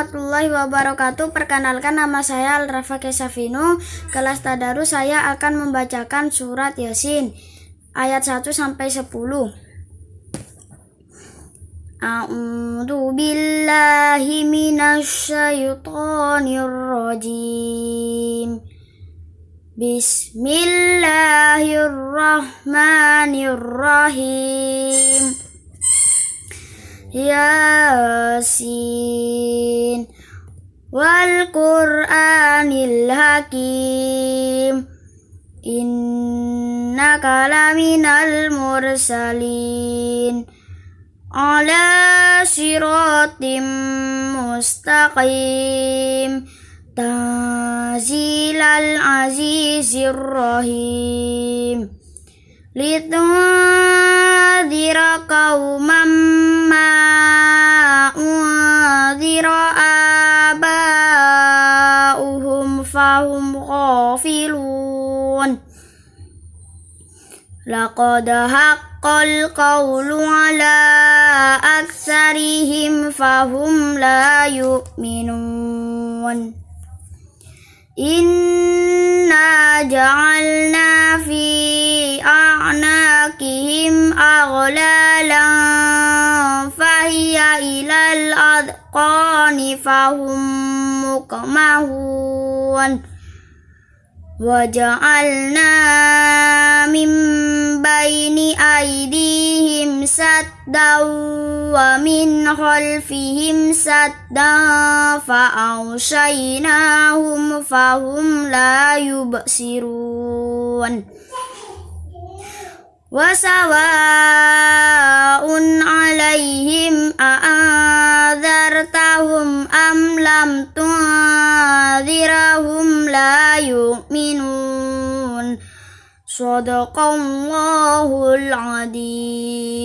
warahmatullahi wabarakatuh. Perkenalkan nama saya Al-Rafa Kesafino. Kelas Tadarus saya akan membacakan surat Yasin ayat 1 sampai 10. A'udzu billahi minasyaitonir rajim. Bismillahirrahmanirrahim. Yasin والقرآن الحكيم. إنك لمن المرسلين. على صراط مستقيم. تنزيل العزيز الرحيم. لتنذر قوما فهم غافلون. لقد حق القول على أكثرهم فهم لا يؤمنون. إنا جعلنا في أعناقهم أغلالا فهي إلى الأذقان فهم مقمهون وجعلنا من بين أيديهم سدا ومن خلفهم سدا فأغشيناهم فهم لا يبصرون وسواء عليهم أأنذرتهم أم لم تنذرهم لا يؤمنون. صدق الله العظيم.